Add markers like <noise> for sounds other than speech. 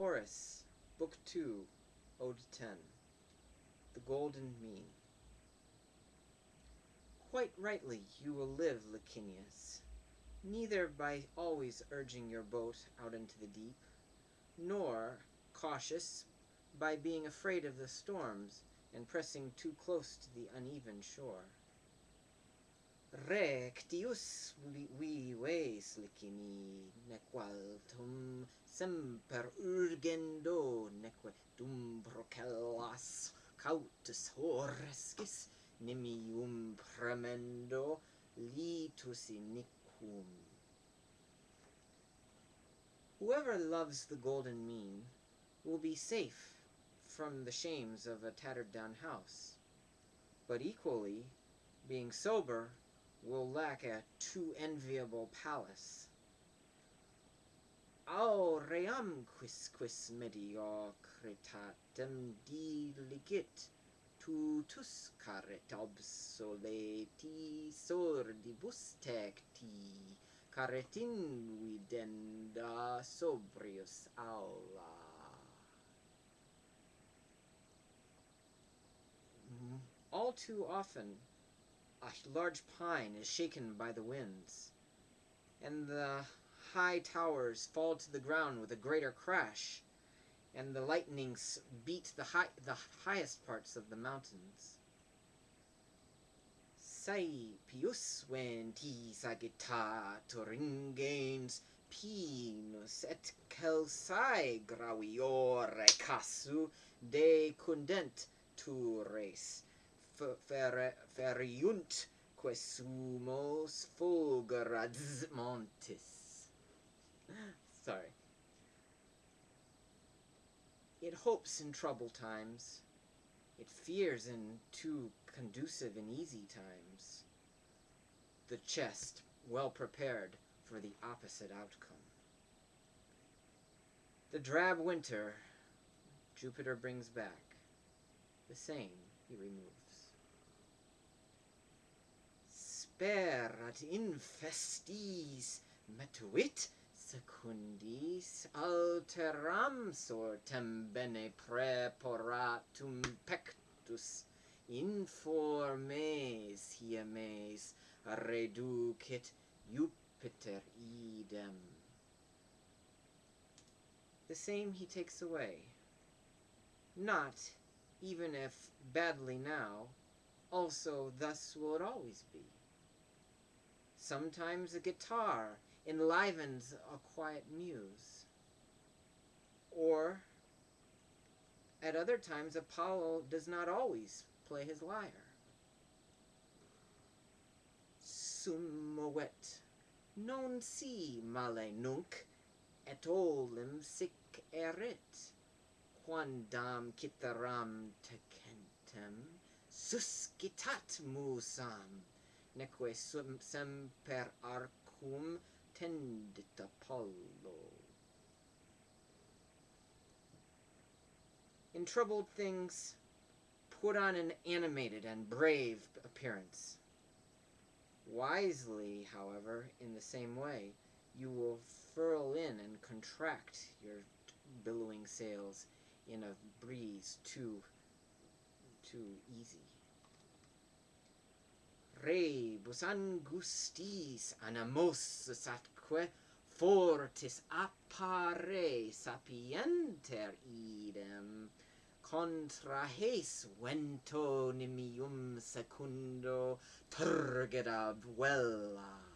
Horace, Book II, Ode 10 The Golden Mean Quite rightly you will live, Licinius, neither by always urging your boat out into the deep, nor, cautious, by being afraid of the storms, and pressing too close to the uneven shore. rectius vives licini nequaltum semper urgendo neque dum procellas cautus horescis nimium premendo litus iniquum. Whoever loves the golden mean will be safe from the shames of a tattered down house. But equally being sober will lack a too enviable palace. Au ream quisquis mediocritatem diligit, tutus caret obsoleti sordibus tecti, caret invidenda sobrius aula. Mm, all too often, a large pine is shaken by the winds, and the high towers fall to the ground with a greater crash, and the lightnings beat the, high, the highest parts of the mountains. Saepius ventis agitator ingens pinus et celsae graviore casu decundent tures feriunt quesumos fulgurads montis. <laughs> Sorry. It hopes in trouble times. It fears in too conducive and easy times. The chest well prepared for the opposite outcome. The drab winter Jupiter brings back. The same he removes sperat infestis, metuit secundis alteram sortem bene preporatum pectus, informes hiemes reducit Jupiter idem. The same he takes away. Not, even if badly now, also thus will it always be. Sometimes a guitar enlivens a quiet muse. Or, at other times, Apollo does not always play his lyre. Sum movet, non si male nunc, et olim sic erit, quandam citharam tecentem, suscitat musam, neque semper arcum tendit Apollo. In troubled things, put on an animated and brave appearance. Wisely, however, in the same way, you will furl in and contract your billowing sails in a breeze too, too easy rebus angustis anamos atque fortis appare sapienter idem. Contra hes vento nimium secundo turgida vella